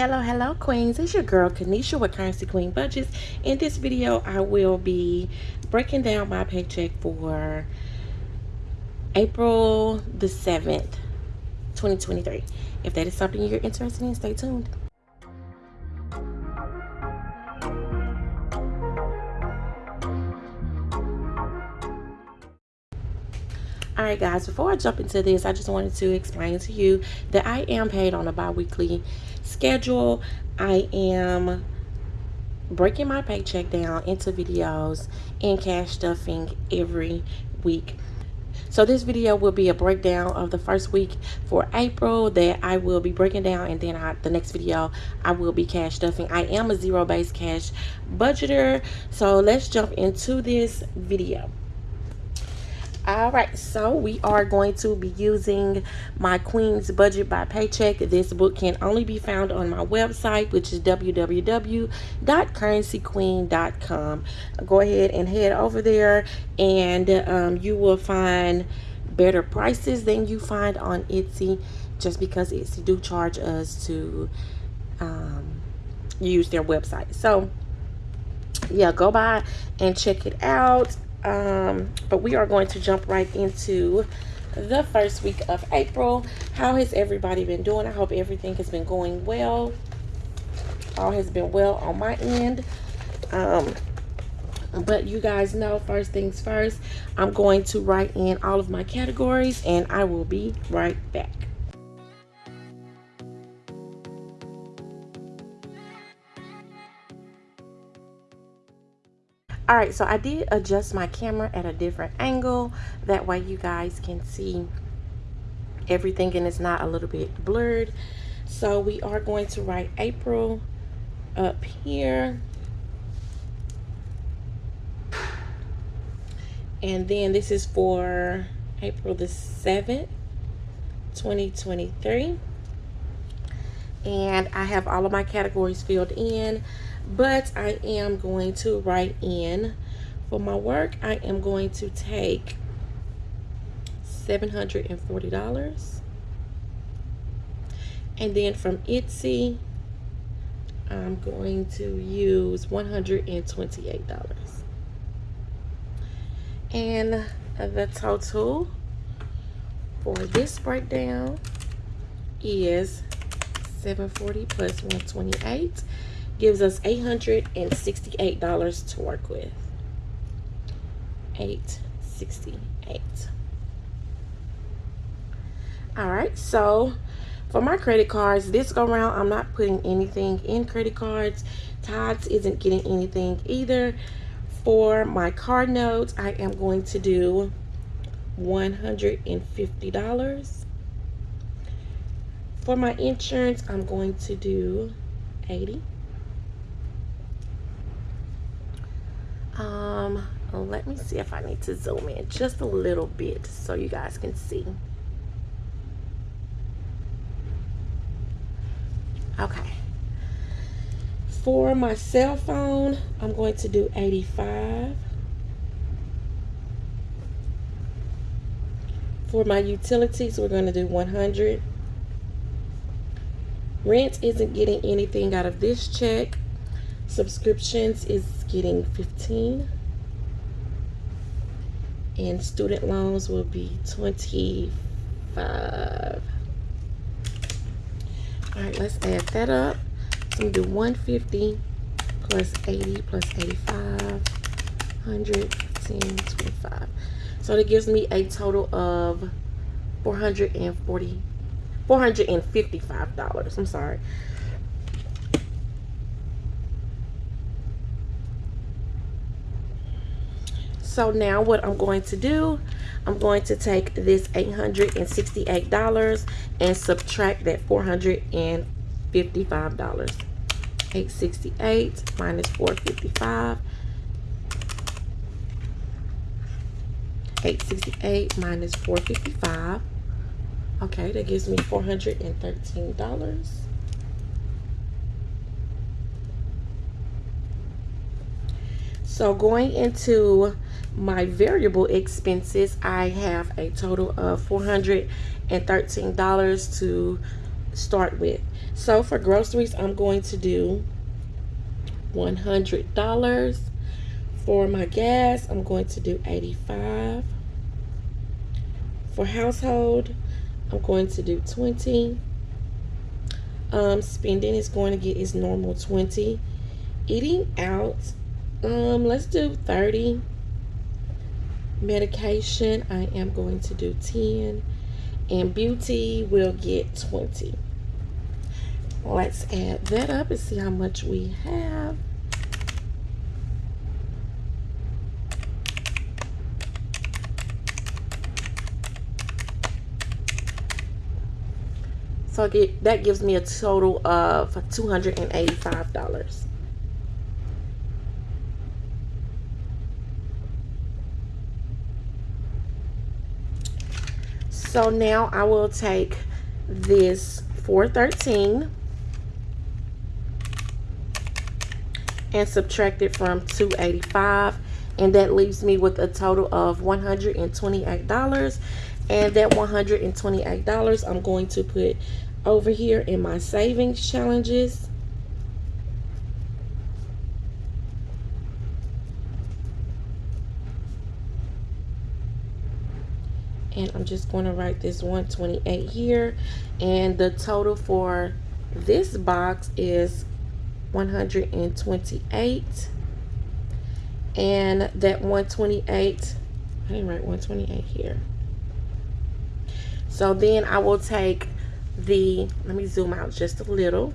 Hello, hello, queens. It's your girl, Kanisha with Currency Queen Budgets. In this video, I will be breaking down my paycheck for April the 7th, 2023. If that is something you're interested in, stay tuned. Right guys before i jump into this i just wanted to explain to you that i am paid on a bi-weekly schedule i am breaking my paycheck down into videos and cash stuffing every week so this video will be a breakdown of the first week for April that I will be breaking down and then I, the next video I will be cash stuffing. I am a zero based cash budgeter. So let's jump into this video all right so we are going to be using my queen's budget by paycheck. This book can only be found on my website which is www.currencyqueen.com go ahead and head over there and um, you will find better prices than you find on etsy just because etsy do charge us to um, use their website. So yeah go by and check it out um, but we are going to jump right into the first week of April. How has everybody been doing? I hope everything has been going well. All has been well on my end. Um, but you guys know first things first, I'm going to write in all of my categories and I will be right back. All right so i did adjust my camera at a different angle. That way you guys can see everything and it's not a little bit blurred. So we are going to write april up here. And then this is for april the 7th 2023 and i have all of my categories filled in but I am going to write in. For my work I am going to take $740 and then from Etsy I'm going to use $128 and the total for this breakdown is 740 plus 128 gives us $868 to work with. 868 all right so for my credit cards this go round i'm not putting anything in credit cards. Todd's isn't getting anything either. For my card notes i am going to do $150 for my insurance i'm going to do 80 um let me see if I need to zoom in just a little bit so you guys can see. Okay. For my cell phone I'm going to do 85 for my utilities we're going to do 100 rent isn't getting anything out of this check. Subscriptions is getting 15 and student loans will be 25 all right let's add that up. So we do 150 plus 80 plus 85 110 25 so that gives me a total of 440 455 dollars. I'm sorry. So now what I'm going to do I'm going to take this $868 and subtract that $455 868 minus 455 868 minus 455 okay that gives me $413 so going into my variable expenses i have a total of 413 dollars to start with. So for groceries, I'm going to do $100. For my gas, I'm going to do 85 For household, I'm going to do 20 um, Spending is going to get its normal 20 Eating out, um, let's do 30 Medication, I am going to do 10 And beauty will get 20 Let's add that up and see how much we have. So get, that gives me a total of $285. So now I will take this 413 and subtract it from 285 and that leaves me with a total of $128 and that $128 I'm going to put over here in my savings challenges. And I'm just going to write this 128 here. And the total for this box is 128 and that 128 I didn't write 128 here. So then I will take the let me zoom out just a little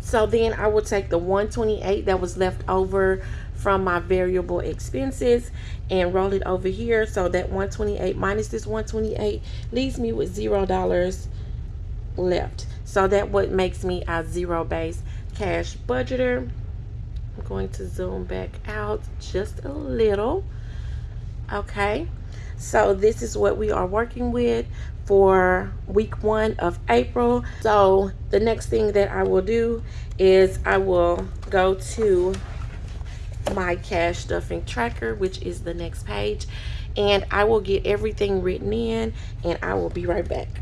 so then I will take the 128 that was left over from my variable expenses and roll it over here so that 128 minus this 128 leaves me with zero dollars left so that what makes me a zero base cash budgeter. I'm going to zoom back out just a little. Okay. So this is what we are working with for week one of April. So the next thing that I will do is I will go to my cash stuffing tracker, which is the next page, and I will get everything written in and I will be right back.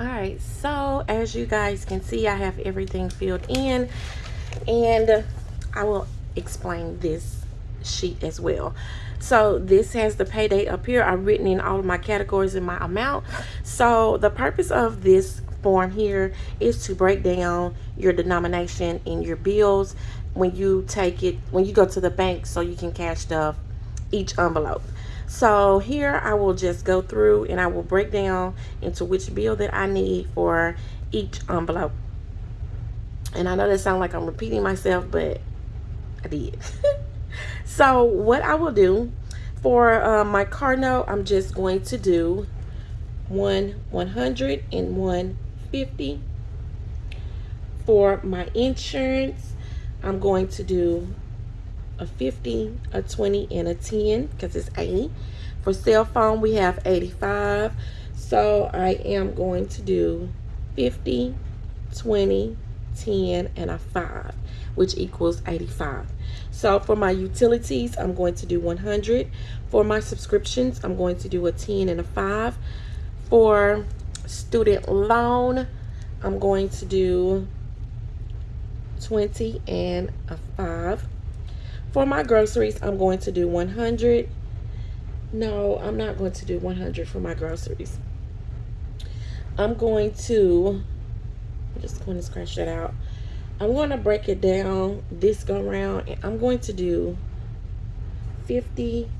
All right so as you guys can see i have everything filled in and i will explain this sheet as well. So this has the pay date up here. I've written in all of my categories and my amount. So the purpose of this form here is to break down your denomination in your bills when you take it when you go to the bank so you can cash stuff each envelope so here I will just go through and I will break down into which bill that I need for each envelope. And I know that sounds like I'm repeating myself, but I did. so what I will do for uh, my car note, I'm just going to do one 100 and one 50. For my insurance, I'm going to do a 50, a 20, and a 10 because it's 80. For cell phone, we have 85. So I am going to do 50, 20, 10, and a 5, which equals 85. So for my utilities, I'm going to do 100. For my subscriptions, I'm going to do a 10 and a 5. For student loan, I'm going to do 20 and a 5. For my groceries, I'm going to do 100. No, I'm not going to do 100 for my groceries. I'm going to, I'm just going to scratch that out. I'm going to break it down this go around and I'm going to do 50.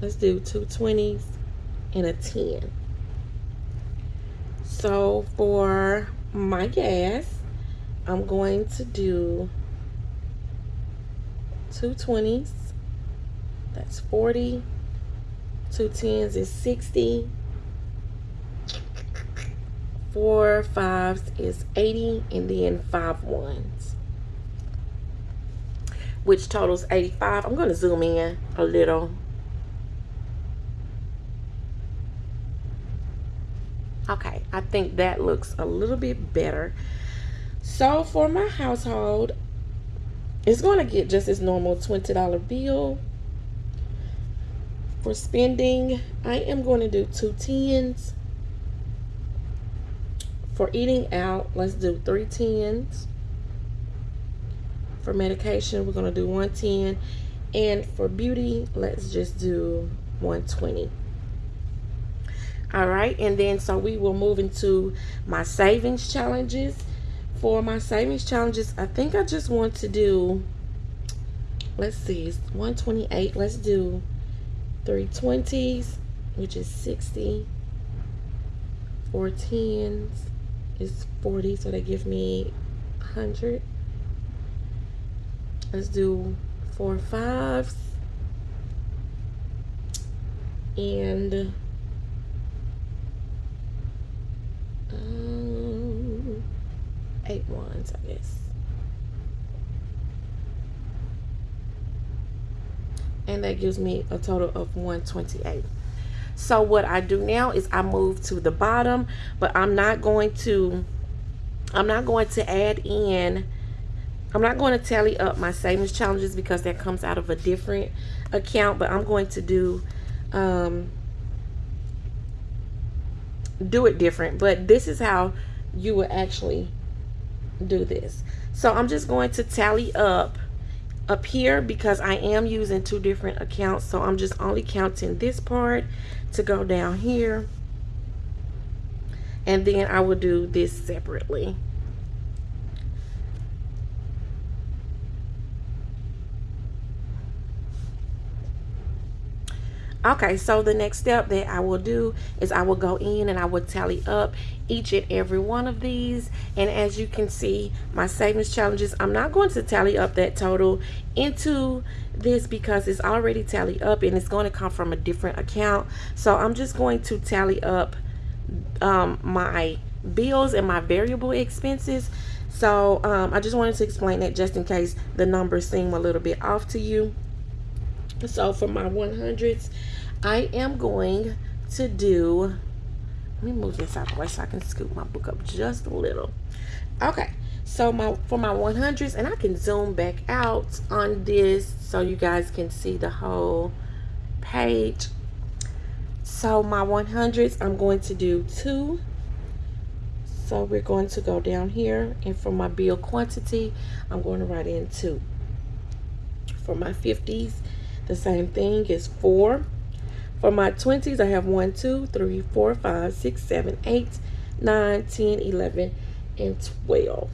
Let's do two 20s and a 10. So for my gas, I'm going to do two 20s. That's 40. Two 10s is 60. Four fives is 80. And then five ones. Which totals 85. I'm going to zoom in a little. Okay, I think that looks a little bit better. So for my household, it's going to get just this normal $20 bill. For spending, I am going to do two tens. For eating out, let's do three tens. For medication, we're going to do 110. And for beauty, let's just do 120. All right, and then so we will move into my savings challenges. For my savings challenges, I think I just want to do, let's see, it's 128. Let's do 320s, which is 60. Four tens is 40, so they give me 100. Let's do four fives. And um, eight ones, I guess. And that gives me a total of 128. So what I do now is I move to the bottom, but I'm not going to, I'm not going to add in I'm not going to tally up my savings challenges because that comes out of a different account, but I'm going to do um, do it different. But this is how you would actually do this. So I'm just going to tally up up here because I am using two different accounts. So I'm just only counting this part to go down here. And then I will do this separately. Okay so the next step that I will do is I will go in and I will tally up each and every one of these. And as you can see my savings challenges I'm not going to tally up that total into this because it's already tallied up and it's going to come from a different account. So I'm just going to tally up um, my bills and my variable expenses. So um, I just wanted to explain that just in case the numbers seem a little bit off to you so for my 100s, I am going to do, let me move this out the way so I can scoop my book up just a little. Okay, so my for my 100s, and I can zoom back out on this so you guys can see the whole page. So my 100s, I'm going to do two. So we're going to go down here, and for my bill quantity, I'm going to write in two. For my 50s, the same thing is 4. For my 20s, I have 1, 2, 3, 4, 5, 6, 7, 8, 9, 10, 11, and 12.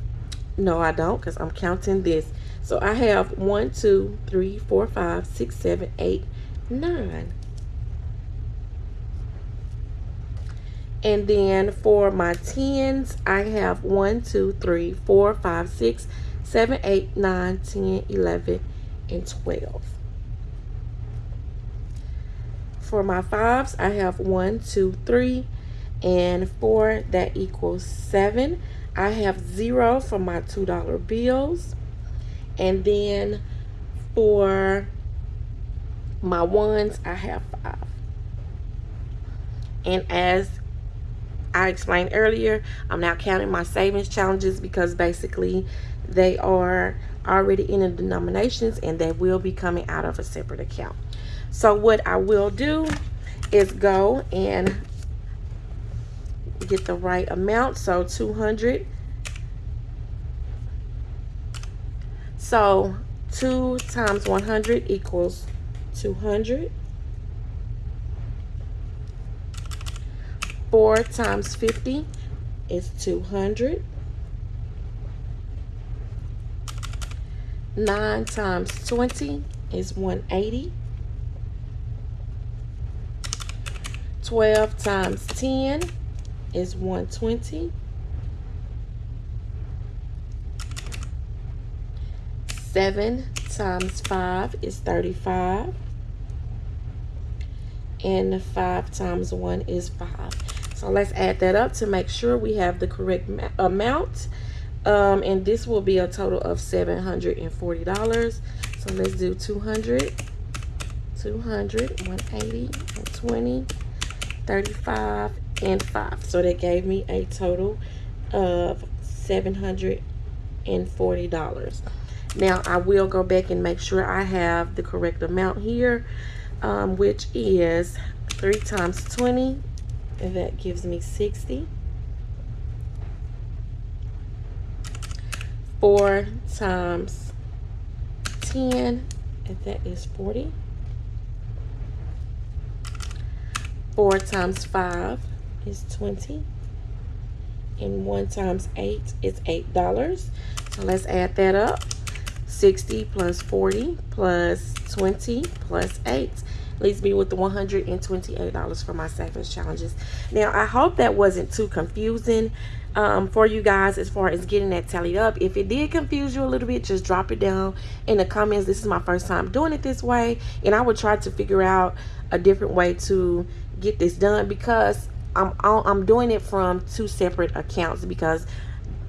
No, I don't because I'm counting this. So I have 1, 2, 3, 4, 5, 6, 7, 8, 9. And then for my 10s, I have 1, 2, 3, 4, 5, 6, 7, 8, 9, 10, 11, and 12. For my fives, I have one, two, three, and four. That equals seven. I have zero for my $2 bills. And then for my ones, I have five. And as I explained earlier, I'm now counting my savings challenges because basically they are already in the denominations and they will be coming out of a separate account. So what I will do is go and get the right amount. So 200. So 2 times 100 equals 200. 4 times 50 is 200. 9 times 20 is 180. 12 times 10 is 120. 7 times 5 is 35. And 5 times 1 is 5. So let's add that up to make sure we have the correct amount. Um, and this will be a total of $740. So let's do 200, 200, 180, 120, 35 and five. So that gave me a total of $740. Now I will go back and make sure I have the correct amount here, um, which is 3 times 20, and that gives me 60. 4 times 10, and that is 40. 4 times 5 is 20. And 1 times 8 is $8. So let's add that up. 60 plus 40 plus 20 plus 8 leaves me with the $128 for my savings challenges. Now, I hope that wasn't too confusing um, for you guys as far as getting that tallied up. If it did confuse you a little bit, just drop it down in the comments. This is my first time doing it this way, and I will try to figure out a different way to get this done because I'm, I'm doing it from two separate accounts because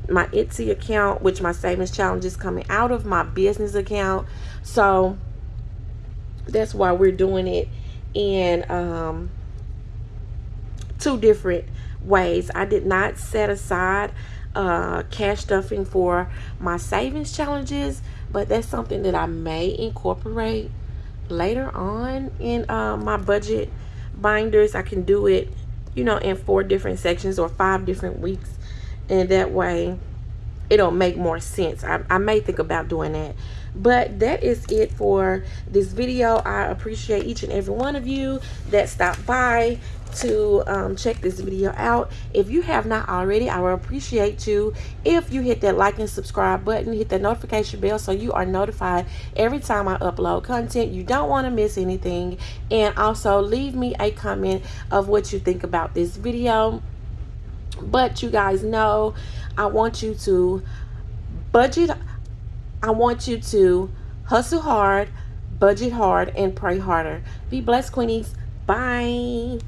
my Etsy account, which my savings challenge is coming out of my business account. So that's why we're doing it in um, two different ways. I did not set aside uh, cash stuffing for my savings challenges, but that's something that I may incorporate later on in uh, my budget binders. I can do it, you know, in four different sections or five different weeks. And that way it'll make more sense. I, I may think about doing that. But that is it for this video. I appreciate each and every one of you that stopped by to um, check this video out. If you have not already i will appreciate you. If you hit that like and subscribe button hit that notification bell so you are notified every time i upload content. You don't want to miss anything. And also leave me a comment of what you think about this video. But you guys know i want you to budget I want you to hustle hard, budget hard, and pray harder. Be blessed, Queenies. Bye.